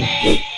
Baby.